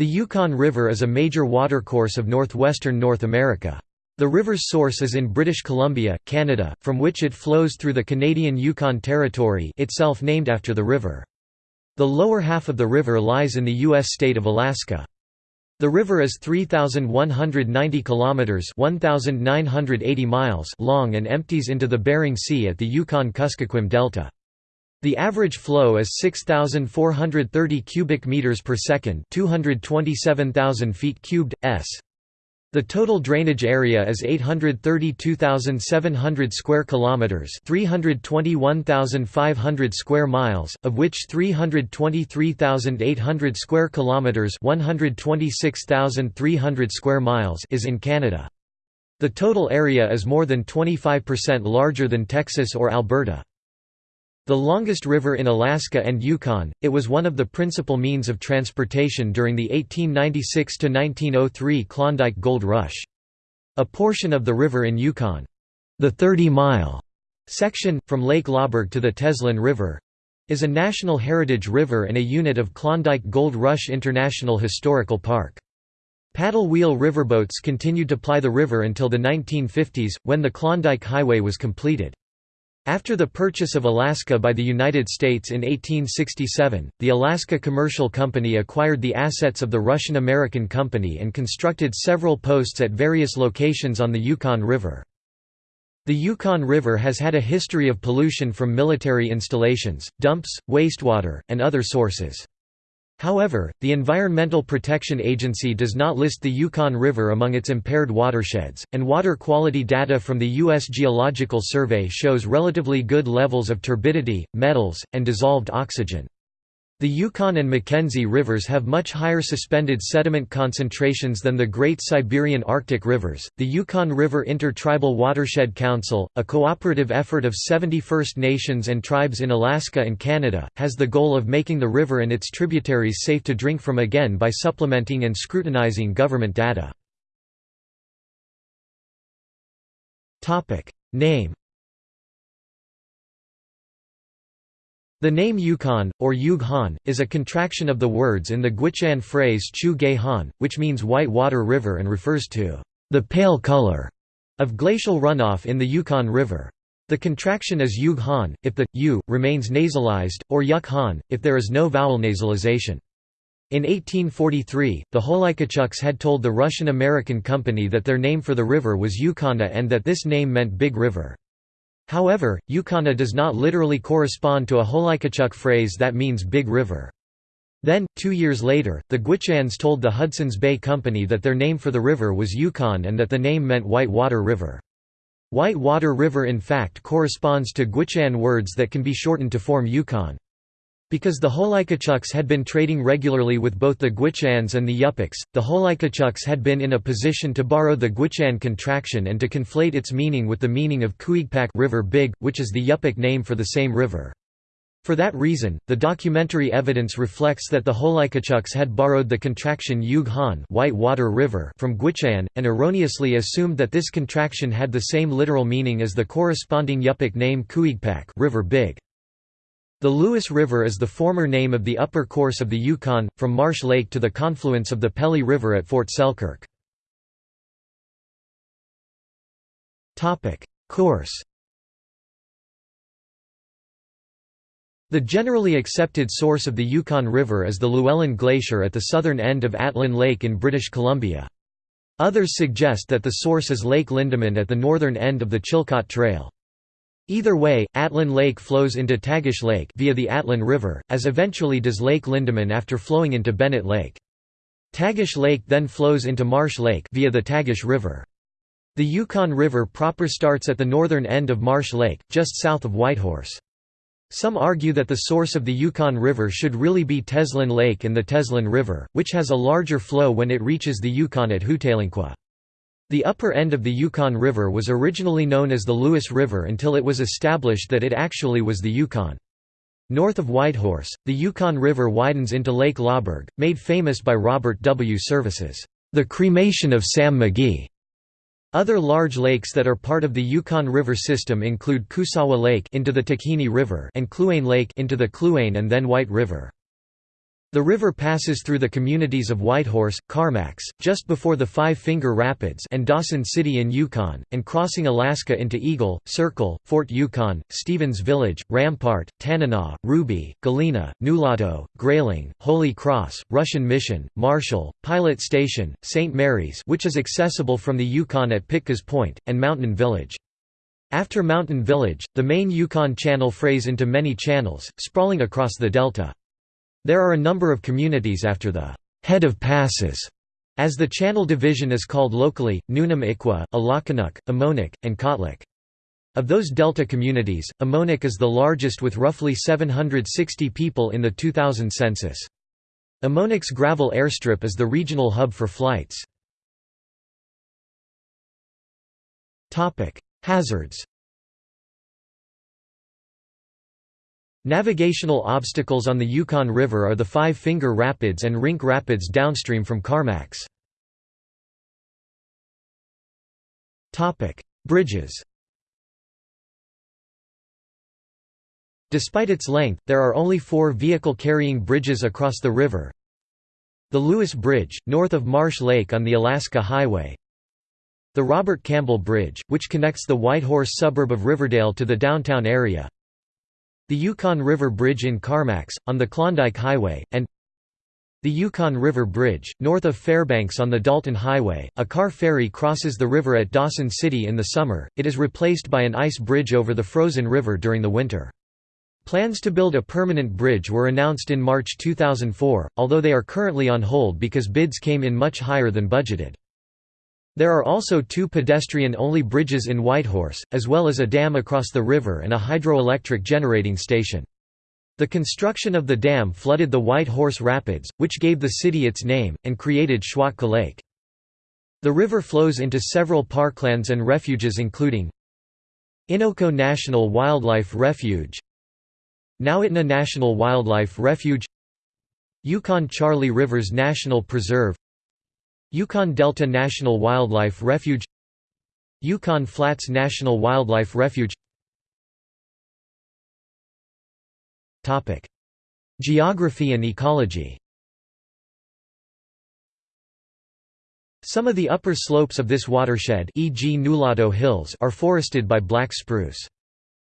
The Yukon River is a major watercourse of northwestern North America. The river's source is in British Columbia, Canada, from which it flows through the Canadian Yukon Territory itself named after the river. The lower half of the river lies in the U.S. state of Alaska. The river is 3,190 kilometers (1,980 miles) long and empties into the Bering Sea at the Yukon-Kuskokwim Delta. The average flow is 6430 cubic meters per second, 227,000 feet cubed s. The total drainage area is 832,700 square kilometers, 321,500 square miles, of which 323,800 square kilometers, 126,300 square miles is in Canada. The total area is more than 25% larger than Texas or Alberta. The longest river in Alaska and Yukon, it was one of the principal means of transportation during the 1896–1903 Klondike Gold Rush. A portion of the river in Yukon, the 30-mile section, from Lake Laberge to the Teslin River, is a National Heritage River and a unit of Klondike Gold Rush International Historical Park. Paddle wheel riverboats continued to ply the river until the 1950s, when the Klondike Highway was completed. After the purchase of Alaska by the United States in 1867, the Alaska Commercial Company acquired the assets of the Russian-American Company and constructed several posts at various locations on the Yukon River. The Yukon River has had a history of pollution from military installations, dumps, wastewater, and other sources. However, the Environmental Protection Agency does not list the Yukon River among its impaired watersheds, and water quality data from the U.S. Geological Survey shows relatively good levels of turbidity, metals, and dissolved oxygen. The Yukon and Mackenzie rivers have much higher suspended sediment concentrations than the Great Siberian Arctic rivers. The Yukon River Intertribal Watershed Council, a cooperative effort of 70 First Nations and tribes in Alaska and Canada, has the goal of making the river and its tributaries safe to drink from again by supplementing and scrutinizing government data. Topic: Name The name Yukon, or Yug Han, is a contraction of the words in the Gwich'in phrase Chu Ge Han, which means white water river and refers to the pale color of glacial runoff in the Yukon River. The contraction is Yug Han, if the U remains nasalized, or Yuk Han, if there is no vowel nasalization. In 1843, the Holikachuks had told the Russian-American Company that their name for the river was Yukona and that this name meant Big River. However, Yukona does not literally correspond to a Holikachuk phrase that means big river. Then, two years later, the Gwich'ins told the Hudson's Bay Company that their name for the river was Yukon and that the name meant White Water River. White Water River in fact corresponds to Gwich'in words that can be shortened to form Yukon. Because the Holikachuks had been trading regularly with both the Gwich'ins and the Yupiks, the Holikachuks had been in a position to borrow the Gwich'in contraction and to conflate its meaning with the meaning of Kuigpak river Big, which is the Yupik name for the same river. For that reason, the documentary evidence reflects that the Holikachuks had borrowed the contraction Yug Han White Water River from Gwich'in, and erroneously assumed that this contraction had the same literal meaning as the corresponding Yupik name Kuigpak river Big. The Lewis River is the former name of the upper course of the Yukon, from Marsh Lake to the confluence of the Pelly River at Fort Selkirk. Course The generally accepted source of the Yukon River is the Llewellyn Glacier at the southern end of Atlin Lake in British Columbia. Others suggest that the source is Lake Lindeman at the northern end of the Chilkoot Trail. Either way, Atlin Lake flows into Tagish Lake via the Atlin River, as eventually does Lake Lindeman after flowing into Bennett Lake. Tagish Lake then flows into Marsh Lake via the Tagish River. The Yukon River proper starts at the northern end of Marsh Lake, just south of Whitehorse. Some argue that the source of the Yukon River should really be Teslin Lake and the Teslin River, which has a larger flow when it reaches the Yukon at Hootalinqua. The upper end of the Yukon River was originally known as the Lewis River until it was established that it actually was the Yukon. North of Whitehorse, the Yukon River widens into Lake Laberge, made famous by Robert W. Service's The Cremation of Sam McGee. Other large lakes that are part of the Yukon River system include Kusawa Lake into the Takhini River and Kluane Lake into the Kluane and then White River. The river passes through the communities of Whitehorse, Carmacks, just before the Five Finger Rapids and Dawson City in Yukon, and crossing Alaska into Eagle, Circle, Fort Yukon, Stevens Village, Rampart, Tanana, Ruby, Galena, Nulato, Grayling, Holy Cross, Russian Mission, Marshall, Pilot Station, St. Mary's which is accessible from the Yukon at Pitka's Point, and Mountain Village. After Mountain Village, the main Yukon Channel frays into many channels, sprawling across the delta. There are a number of communities after the head of passes, as the channel division is called locally, Nunam Iqua, Alakanuk, Emmonak, and Kotlik. Of those delta communities, Emmonak is the largest with roughly 760 people in the 2000 census. Emmonak's gravel airstrip is the regional hub for flights. Hazards Navigational obstacles on the Yukon River are the Five Finger Rapids and Rink Rapids downstream from Carmacks. Bridges Despite its length, there are only four vehicle-carrying bridges across the river. The Lewis Bridge, north of Marsh Lake on the Alaska Highway. The Robert Campbell Bridge, which connects the Whitehorse suburb of Riverdale to the downtown area. The Yukon River Bridge in Carmacks, on the Klondike Highway, and the Yukon River Bridge, north of Fairbanks on the Dalton Highway. A car ferry crosses the river at Dawson City in the summer, it is replaced by an ice bridge over the frozen river during the winter. Plans to build a permanent bridge were announced in March 2004, although they are currently on hold because bids came in much higher than budgeted. There are also two pedestrian-only bridges in Whitehorse, as well as a dam across the river and a hydroelectric generating station. The construction of the dam flooded the White Horse Rapids, which gave the city its name, and created Schwatka Lake. The river flows into several parklands and refuges including Innoko National Wildlife Refuge Nowitna National Wildlife Refuge Yukon Charley Rivers National Preserve Yukon Delta National Wildlife Refuge Yukon Flats National Wildlife Refuge Topic. Geography and ecology Some of the upper slopes of this watershed e.g. Nulato Hills are forested by black spruce.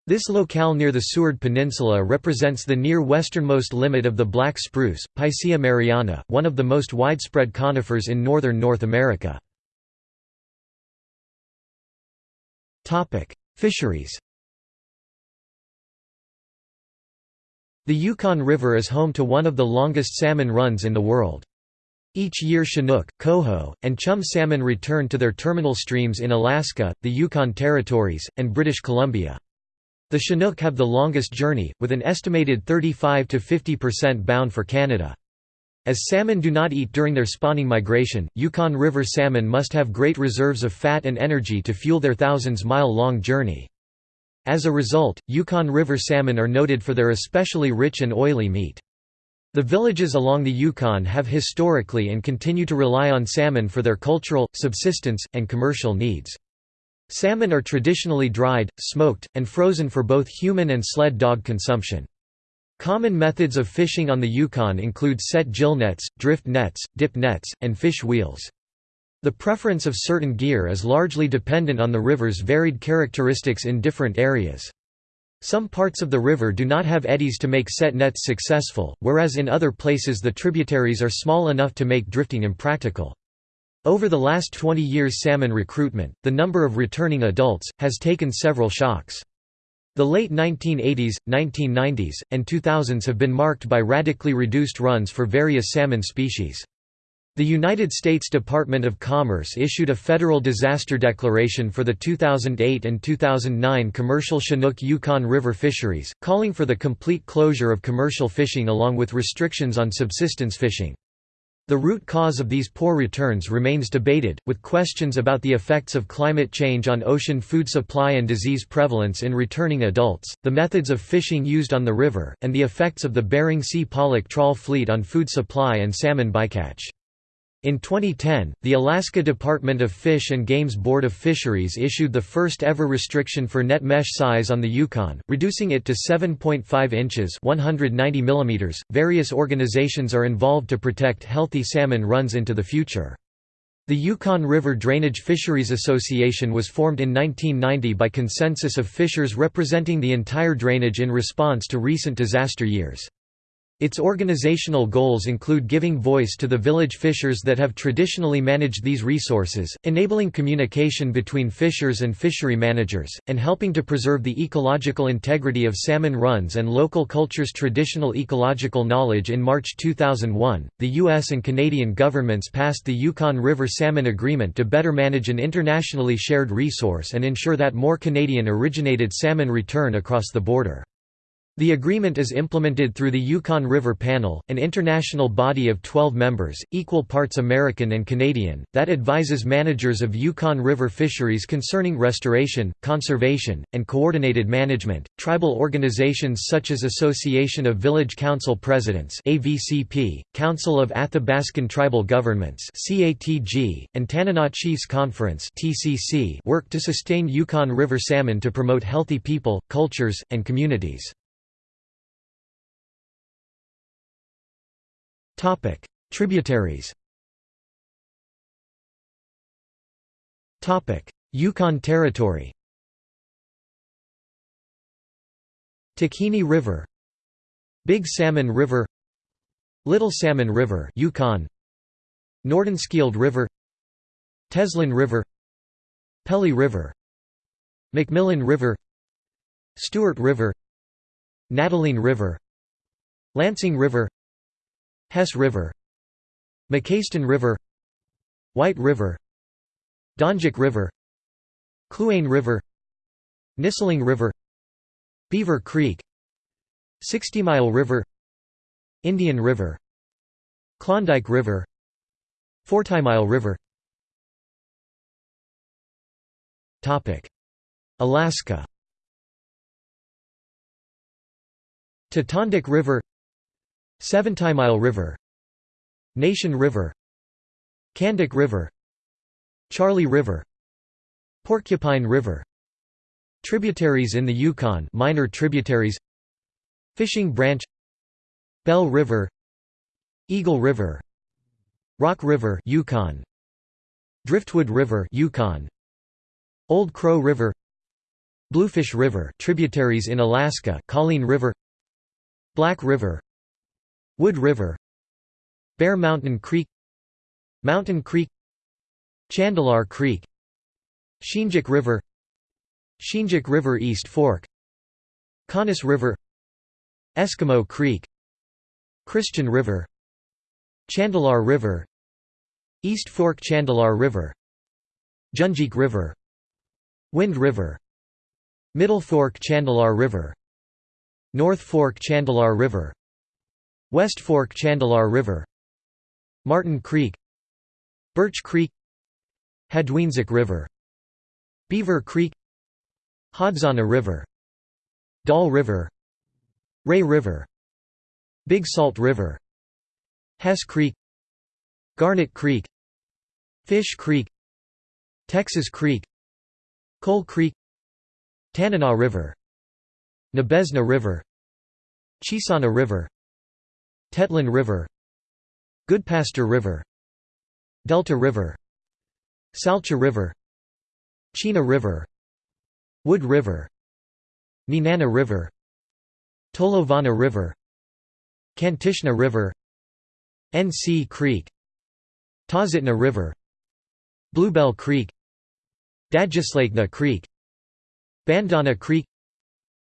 This locale near the Seward Peninsula represents the near westernmost limit of the black spruce, Picea mariana, one of the most widespread conifers in northern North America. Fisheries The Yukon River is home to one of the longest salmon runs in the world. Each year Chinook, coho, and chum salmon return to their terminal streams in Alaska, the Yukon Territories, and British Columbia. The Chinook have the longest journey, with an estimated 35 to 50% bound for Canada. As salmon do not eat during their spawning migration, Yukon River salmon must have great reserves of fat and energy to fuel their thousands-mile-long journey. As a result, Yukon River salmon are noted for their especially rich and oily meat. The villages along the Yukon have historically and continue to rely on salmon for their cultural, subsistence, and commercial needs. Salmon are traditionally dried, smoked, and frozen for both human and sled dog consumption. Common methods of fishing on the Yukon include set gill nets, drift nets, dip nets, and fish wheels. The preference of certain gear is largely dependent on the river's varied characteristics in different areas. Some parts of the river do not have eddies to make set nets successful, whereas in other places the tributaries are small enough to make drifting impractical. Over the last 20 years salmon recruitment, the number of returning adults, has taken several shocks. The late 1980s, 1990s, and 2000s have been marked by radically reduced runs for various salmon species. The United States Department of Commerce issued a federal disaster declaration for the 2008 and 2009 commercial Chinook-Yukon River fisheries, calling for the complete closure of commercial fishing along with restrictions on subsistence fishing. The root cause of these poor returns remains debated, with questions about the effects of climate change on ocean food supply and disease prevalence in returning adults, the methods of fishing used on the river, and the effects of the Bering Sea pollock trawl fleet on food supply and salmon bycatch. In 2010, the Alaska Department of Fish and Game's Board of Fisheries issued the first ever restriction for net mesh size on the Yukon, reducing it to 7.5 inches (190 mm). Various organizations are involved to protect healthy salmon runs into the future. The Yukon River Drainage Fisheries Association was formed in 1990 by consensus of fishers representing the entire drainage in response to recent disaster years. Its organizational goals include giving voice to the village fishers that have traditionally managed these resources, enabling communication between fishers and fishery managers, and helping to preserve the ecological integrity of salmon runs and local cultures' traditional ecological knowledge. In March 2001, the U.S. and Canadian governments passed the Yukon River Salmon Agreement to better manage an internationally shared resource and ensure that more Canadian originated salmon return across the border. The agreement is implemented through the Yukon River Panel, an international body of 12 members, equal parts American and Canadian, that advises managers of Yukon River fisheries concerning restoration, conservation, and coordinated management. Tribal organizations such as Association of Village Council Presidents (AVCP), Council of Athabascan Tribal Governments (CATG), and Tanana Chiefs Conference (TCC) work to sustain Yukon River salmon to promote healthy people, cultures, and communities. Topic: Tributaries. Topic: Yukon Territory. Takhini River, Big Salmon River, Little Salmon River, Yukon, Nordenskiold River, Teslin River, Pelly River, Macmillan River, Stewart River, Nataline River, Lansing River, Hess River Macaston River White River Donjek River Kluane River Nisling River Beaver Creek Sixty Mile River Indian River Klondike River Fortymile River. Alaska. Tatonduk River Seventy-Mile River Nation River Kandik River Charley River Porcupine River Tributaries in the Yukon minor tributaries Fishing Branch Bell River Eagle River Rock River Yukon Driftwood River Yukon Old Crow River Bluefish River tributaries in Alaska Coleen River Black River Wood River Bear Mountain Creek Mountain Creek Chandalar Creek Sheenjek River Sheenjek River East Fork Conus River Eskimo Creek Christian River Chandalar River East Fork Chandalar River Junjik River Wind River Middle Fork Chandalar River North Fork Chandalar River West Fork Chandalar River Martin Creek Birch Creek Hadweenzic River Beaver Creek Hodzana River Dall River Ray River Big Salt River Hess Creek Garnet Creek Fish Creek Texas Creek Coal Creek Tanana River Nabesna River Chisana River Tetlin River Goodpaster River Delta River Salcha River Chena River Wood River Nenana River Tolovana River Kantishna River NC Creek Tozitna River Bluebell Creek Dadjislakna Creek Bandana Creek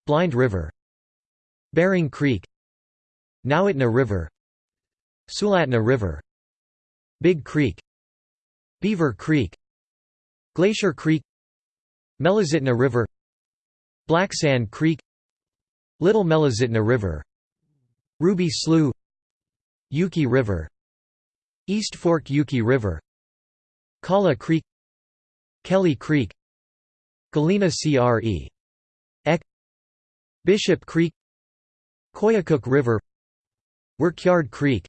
Blind River Bering Creek Nowitna River Sulatna River Big Creek Beaver Creek Glacier Creek Melozitna River Black Sand Creek Little Melozitna River Ruby Slough Yuki River East Fork Yuki River Kala Creek Kelly Creek Galena Cre. Ek Bishop Creek Koyukuk River Workyard Creek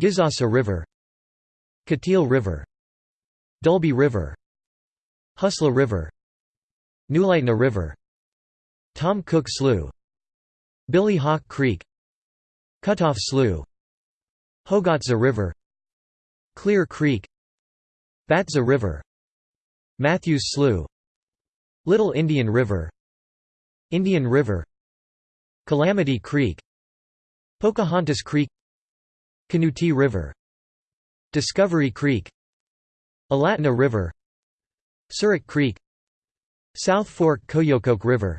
Gisasa River Kateel River Dulbi River Husla River Newlightna River Tom Cook Slough Billy Hawk Creek Cutoff Slough Hogatza River Clear Creek Batza River Matthews Slough Little Indian River Indian River Calamity Creek Pocahontas Creek Kanuti River Discovery Creek Alatna River Surik Creek South Fork Koyukuk River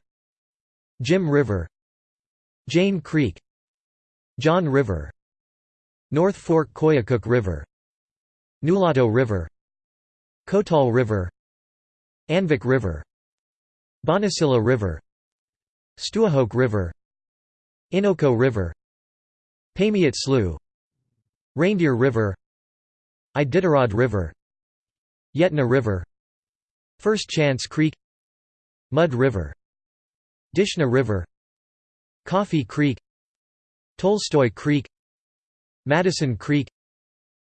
Jim River Jane Creek John River North Fork Koyukuk River Nulato River Kotal River Anvik River Bonasila River Stuyahok River Innoko River Pamiat Slough Reindeer River Iditarod River Yetna River First Chance Creek Mud River Dishna River Coffee Creek Tolstoy Creek Madison Creek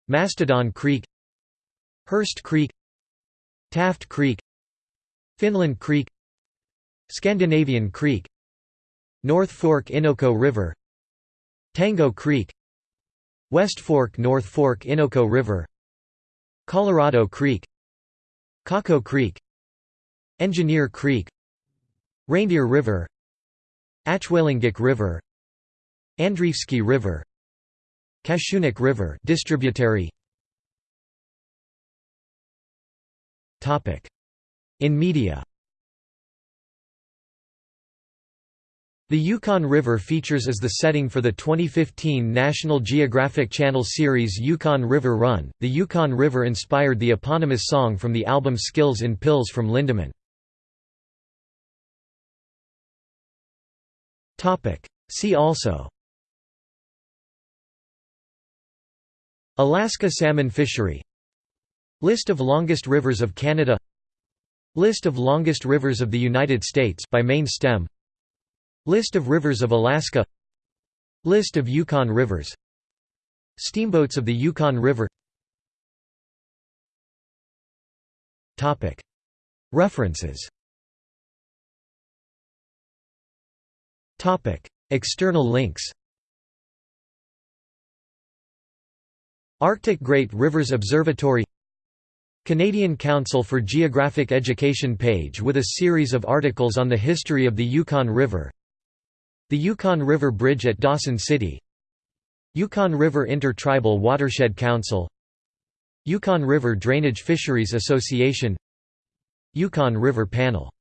Mastodon Creek Hurst Creek Taft Creek Finland Creek Scandinavian Creek North Fork Innoko River Tango Creek West Fork North Fork Innoko River Colorado Creek Caco Creek Engineer Creek Reindeer River Achwalingik River Andreafsky River Kashunuk River distributary. Topic. In media The Yukon River features as the setting for the 2015 National Geographic Channel series Yukon River Run. The Yukon River inspired the eponymous song from the album Skills in Pills from Lindemann. See also. Alaska salmon fishery. List of longest rivers of Canada. List of longest rivers of the United States by main stem List of rivers of Alaska. List of Yukon rivers. Steamboats of the Yukon River. References. External links. Arctic Great Rivers Observatory. Canadian Council for Geographic Education page with a series of articles on the history of the Yukon River The Yukon River Bridge at Dawson City Yukon River Inter-Tribal Watershed Council Yukon River Drainage Fisheries Association Yukon River Panel